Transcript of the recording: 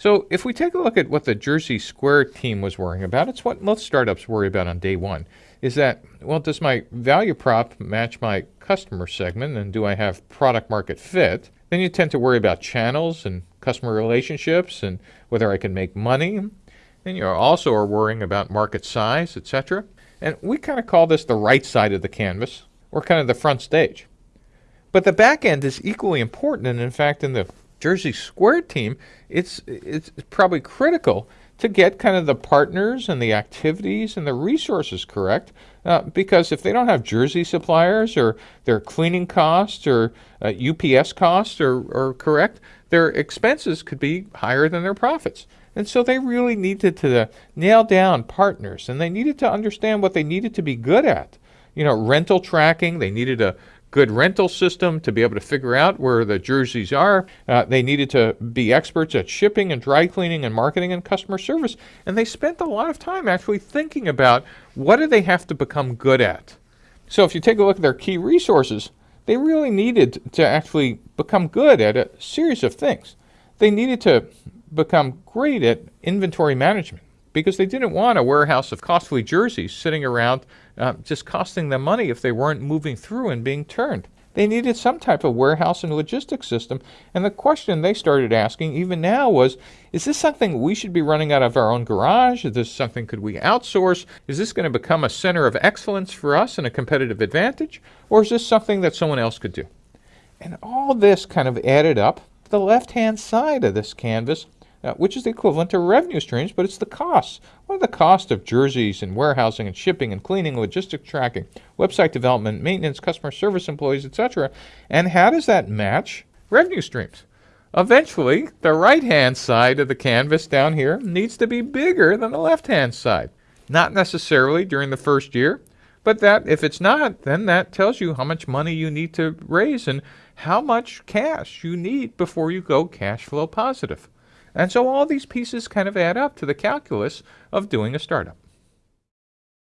So if we take a look at what the Jersey Square team was worrying about, it's what most startups worry about on day one. Is that, well, does my value prop match my customer segment and do I have product market fit? Then you tend to worry about channels and customer relationships and whether I can make money. Then you also are worrying about market size, etc. And we kind of call this the right side of the canvas or kind of the front stage. But the back end is equally important, and in fact, in the Jersey Square team, it's it's probably critical to get kind of the partners and the activities and the resources correct. Uh, because if they don't have Jersey suppliers or their cleaning costs or uh, UPS costs are, are correct, their expenses could be higher than their profits. And so they really needed to nail down partners and they needed to understand what they needed to be good at. You know, rental tracking, they needed a good rental system to be able to figure out where the jerseys are. Uh, they needed to be experts at shipping and dry cleaning and marketing and customer service. And they spent a lot of time actually thinking about what do they have to become good at. So if you take a look at their key resources, they really needed to actually become good at a series of things. They needed to become great at inventory management because they didn't want a warehouse of costly jerseys sitting around uh, just costing them money if they weren't moving through and being turned. They needed some type of warehouse and logistics system. And the question they started asking, even now, was is this something we should be running out of our own garage? Is this something could we outsource? Is this going to become a center of excellence for us and a competitive advantage? Or is this something that someone else could do? And all this kind of added up. The left hand side of this canvas uh, which is the equivalent to revenue streams, but it's the costs. What are the costs of jerseys and warehousing and shipping and cleaning, logistic tracking, website development, maintenance, customer service employees, etc.? And how does that match revenue streams? Eventually, the right-hand side of the canvas down here needs to be bigger than the left-hand side. Not necessarily during the first year, but that if it's not, then that tells you how much money you need to raise and how much cash you need before you go cash flow positive. And so all these pieces kind of add up to the calculus of doing a startup.